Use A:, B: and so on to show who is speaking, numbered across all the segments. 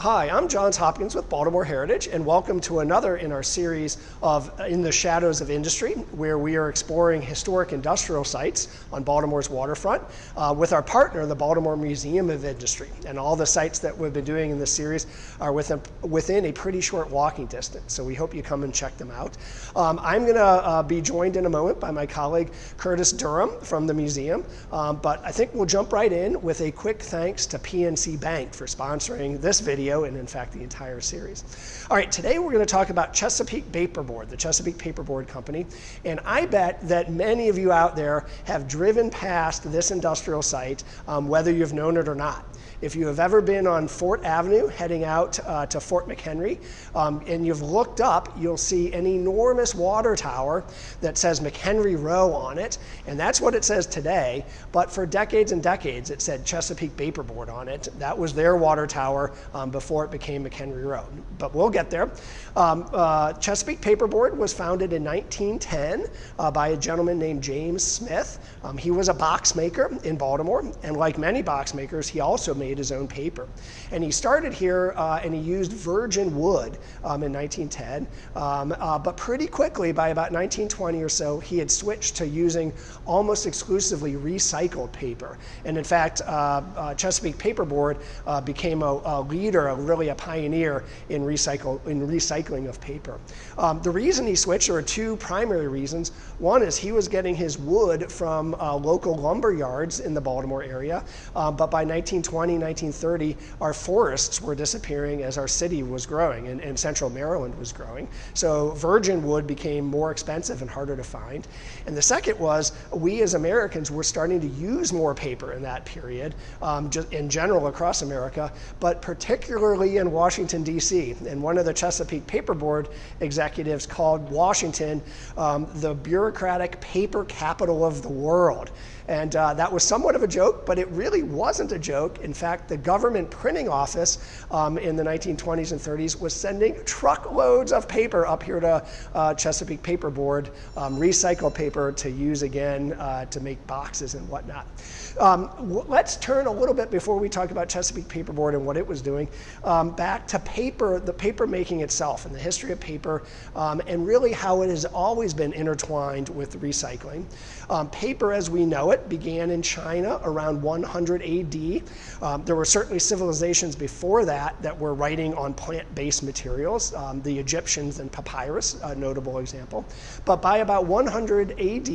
A: Hi, I'm Johns Hopkins with Baltimore Heritage, and welcome to another in our series of In the Shadows of Industry, where we are exploring historic industrial sites on Baltimore's waterfront uh, with our partner, the Baltimore Museum of Industry. And all the sites that we've been doing in this series are within, within a pretty short walking distance, so we hope you come and check them out. Um, I'm going to uh, be joined in a moment by my colleague Curtis Durham from the museum, um, but I think we'll jump right in with a quick thanks to PNC Bank for sponsoring this video video and in fact the entire series. All right, today we're going to talk about Chesapeake Paperboard, the Chesapeake Paperboard Company. And I bet that many of you out there have driven past this industrial site, um, whether you've known it or not. If you have ever been on Fort Avenue heading out uh, to Fort McHenry um, and you've looked up, you'll see an enormous water tower that says McHenry Row on it. And that's what it says today. But for decades and decades, it said Chesapeake Paperboard on it. That was their water tower um, before it became McHenry Row. But we'll get there. Um, uh, Chesapeake Paperboard was founded in 1910 uh, by a gentleman named James Smith. Um, he was a box maker in Baltimore. And like many box makers, he also made made his own paper. And he started here uh, and he used virgin wood um, in 1910. Um, uh, but pretty quickly, by about 1920 or so, he had switched to using almost exclusively recycled paper. And in fact, uh, uh Chesapeake Paperboard uh, became a, a, leader, a, really a pioneer in, recycle, in recycling of paper. Um, the reason he switched, there were two primary reasons. One is he was getting his wood from uh, local lumber yards in the Baltimore area. but by 1920, 1930, our forests were disappearing as our city was growing and, and central Maryland was growing. So virgin wood became more expensive and harder to find. And the second was we as Americans were starting to use more paper in that period, um, just in general across America, but particularly in Washington, D.C. And one of the Chesapeake Paperboard executives called Washington um, the bureaucratic paper capital of the world. And uh, that was somewhat of a joke, but it really wasn't a joke. In fact, the government printing office um, in the 1920s and 30s was sending truckloads of paper up here to uh, Chesapeake Paperboard, um, recycled paper to use again uh, to make boxes and whatnot. Um, let's turn a little bit before we talk about Chesapeake Paperboard and what it was doing, um, back to paper, the paper making itself and the history of paper, um, and really how it has always been intertwined with recycling. Um, paper as we know it began in China around 100 AD. Um, there were certainly civilizations before that that were writing on plant-based materials, um, the Egyptians and papyrus, a notable example. But by about 100 AD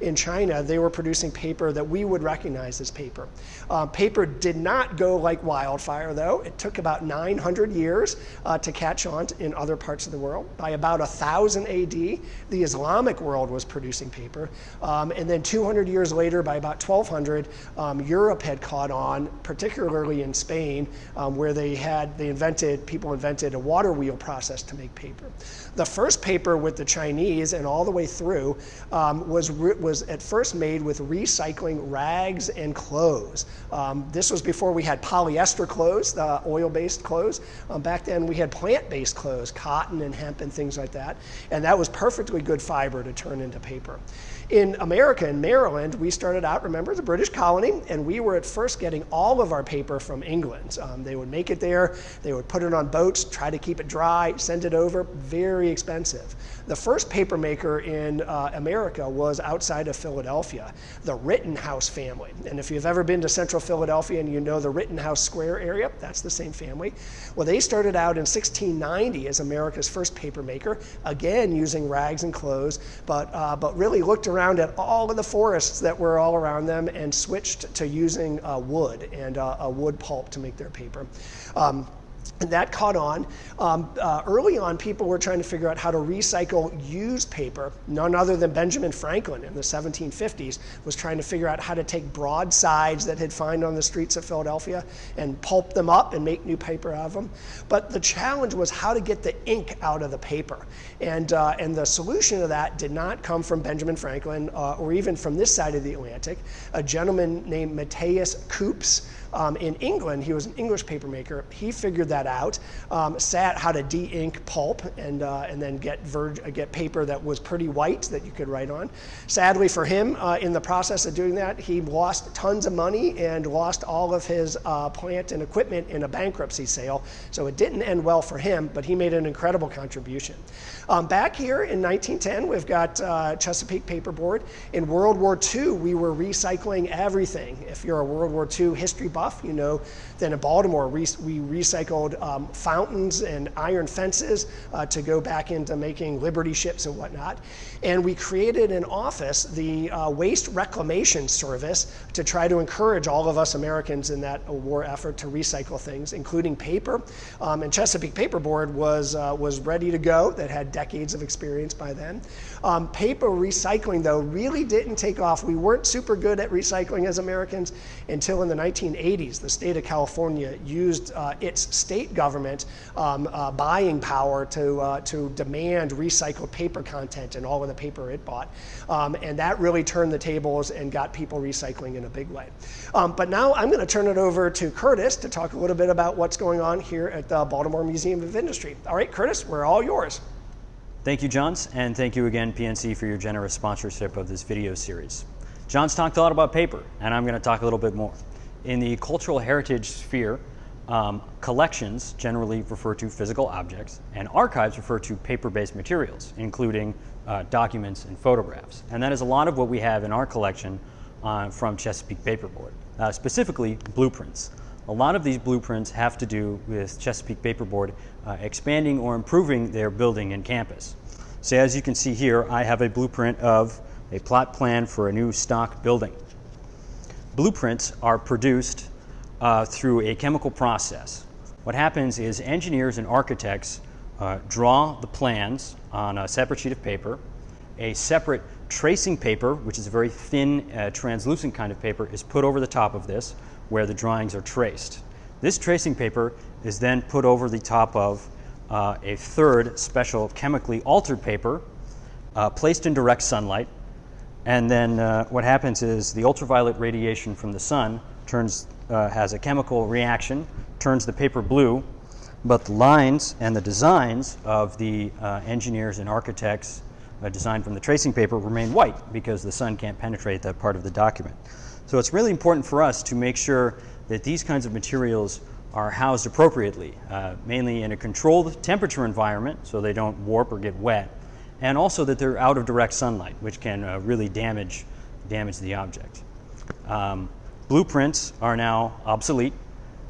A: in China, they were producing paper that we would recognize as paper. Uh, paper did not go like wildfire, though. It took about 900 years uh, to catch on in other parts of the world. By about 1000 AD, the Islamic world was producing paper. Um, and then 200 years later, by about 1200, um, Europe had caught on, particularly in Spain, um, where they had, they invented, people invented a water wheel process to make paper. The first paper with the Chinese and all the way through um, was, was at first made with recycling rags and clothes. Um, this was before we had polyester clothes, the oil-based clothes. Um, back then we had plant-based clothes, cotton and hemp and things like that. And that was perfectly good fiber to turn into paper. In America, in Maryland, we started out, remember, as a British colony, and we were at first getting all of our paper from England. Um, they would make it there, they would put it on boats, try to keep it dry, send it over, very expensive. The first paper maker in uh, America was outside of Philadelphia, the Rittenhouse family. And if you've ever been to central Philadelphia and you know the Rittenhouse Square area, that's the same family. Well, they started out in 1690 as America's first paper maker, again using rags and clothes, but, uh, but really looked around at all of the forests that were all around them and switched to using uh, wood and uh, a wood pulp to make their paper. Um, and that caught on. Um, uh, early on, people were trying to figure out how to recycle used paper. None other than Benjamin Franklin in the 1750s was trying to figure out how to take broadsides that he'd find on the streets of Philadelphia and pulp them up and make new paper out of them. But the challenge was how to get the ink out of the paper. And, uh, and the solution to that did not come from Benjamin Franklin uh, or even from this side of the Atlantic. A gentleman named Matthias Koops um, in England. He was an English papermaker. He figured that out, um, sat how to de-ink pulp and, uh, and then get, get paper that was pretty white that you could write on. Sadly for him, uh, in the process of doing that, he lost tons of money and lost all of his uh, plant and equipment in a bankruptcy sale. So it didn't end well for him, but he made an incredible contribution. Um, back here in 1910, we've got uh, Chesapeake Paperboard. In World War II, we were recycling everything. If you're a World War II history buff, you know then in Baltimore, we, recycled um, fountains and iron fences uh, to go back into making Liberty ships and whatnot. And we created an office, the uh, Waste Reclamation Service, to try to encourage all of us Americans in that war effort to recycle things, including paper. Um, and Chesapeake Paperboard was, uh, was ready to go, that had decades of experience by then. Um, paper recycling, though, really didn't take off. We weren't super good at recycling as Americans until in the 1980s. The state of California used uh, its state government um, uh, buying power to, uh, to demand recycled paper content in all of the paper it bought. Um, and that really turned the tables and got people recycling in a big way. Um, but now I'm going to turn it over to Curtis to talk a little bit about what's going on here at the Baltimore Museum of Industry. All right, Curtis, we're all yours.
B: Thank you, Johns, and thank you again, PNC, for your generous sponsorship of this video series. Johns talked a lot about paper, and I'm going to talk a little bit more. In the cultural heritage sphere, um, collections generally refer to physical objects, and archives refer to paper-based materials, including uh, documents and photographs. And that is a lot of what we have in our collection uh, from Chesapeake Paperboard, uh, specifically blueprints. A lot of these blueprints have to do with Chesapeake Paperboard uh, expanding or improving their building and campus. So as you can see here, I have a blueprint of a plot plan for a new stock building. Blueprints are produced uh, through a chemical process. What happens is engineers and architects uh, draw the plans on a separate sheet of paper. A separate tracing paper, which is a very thin, uh, translucent kind of paper, is put over the top of this where the drawings are traced. This tracing paper is then put over the top of uh, a third special chemically altered paper uh, placed in direct sunlight. And then uh, what happens is the ultraviolet radiation from the sun turns, uh, has a chemical reaction, turns the paper blue, but the lines and the designs of the uh, engineers and architects uh, designed from the tracing paper remain white because the sun can't penetrate that part of the document. So it's really important for us to make sure that these kinds of materials are housed appropriately, uh, mainly in a controlled temperature environment so they don't warp or get wet, and also that they're out of direct sunlight, which can uh, really damage, damage the object. Um, blueprints are now obsolete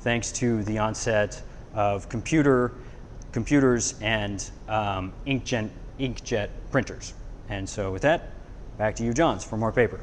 B: thanks to the onset of computer, computers and um, inkjet, inkjet printers. And so with that, back to you, Johns, for more paper.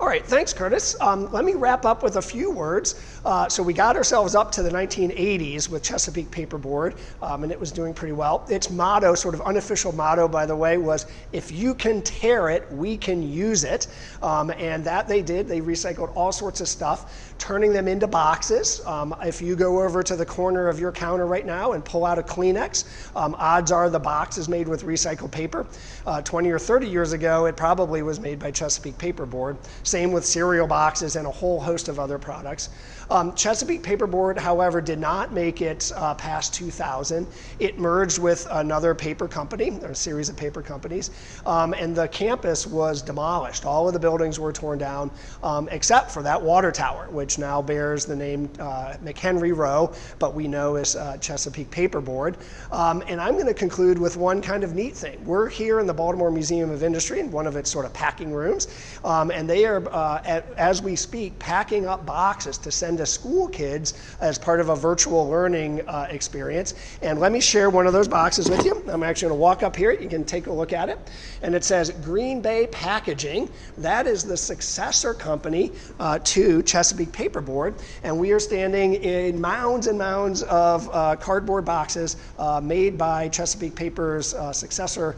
A: All right, thanks, Curtis. Um, let me wrap up with a few words. Uh, so we got ourselves up to the 1980s with Chesapeake Paperboard, um, and it was doing pretty well. Its motto, sort of unofficial motto, by the way, was if you can tear it, we can use it. Um, and that they did. They recycled all sorts of stuff, turning them into boxes. Um, if you go over to the corner of your counter right now and pull out a Kleenex, um, odds are the box is made with recycled paper. Uh, 20 or 30 years ago, it probably was made by Chesapeake Paperboard. Same with cereal boxes and a whole host of other products. Um, Chesapeake Paperboard, however, did not make it uh, past 2000. It merged with another paper company, or a series of paper companies, um, and the campus was demolished. All of the buildings were torn down, um, except for that water tower, which now bears the name uh, McHenry Row, but we know as uh, Chesapeake Paperboard. Um, and I'm going to conclude with one kind of neat thing. We're here in the Baltimore Museum of Industry, in one of its sort of packing rooms, um, and they are uh, at, as we speak, packing up boxes to send to school kids as part of a virtual learning uh, experience. And let me share one of those boxes with you. I'm actually going to walk up here. You can take a look at it. And it says Green Bay Packaging. That is the successor company uh, to Chesapeake Paperboard. And we are standing in mounds and mounds of uh, cardboard boxes uh, made by Chesapeake Paper's uh, successor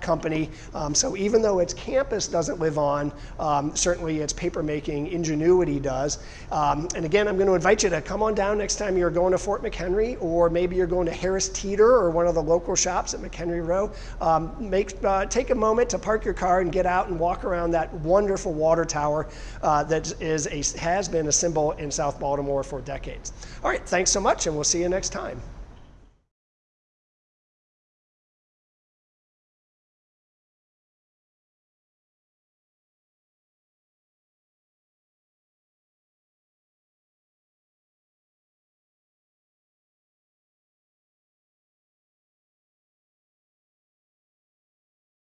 A: company. Um, so even though its campus doesn't live on, um, certainly its papermaking ingenuity does. Um, and again, I'm going to invite you to come on down next time you're going to Fort McHenry, or maybe you're going to Harris Teeter or one of the local shops at McHenry Row. Um, make, uh, take a moment to park your car and get out and walk around that wonderful water tower uh, that is a, has been a symbol in South Baltimore for decades. All right, thanks so much, and we'll see you next time.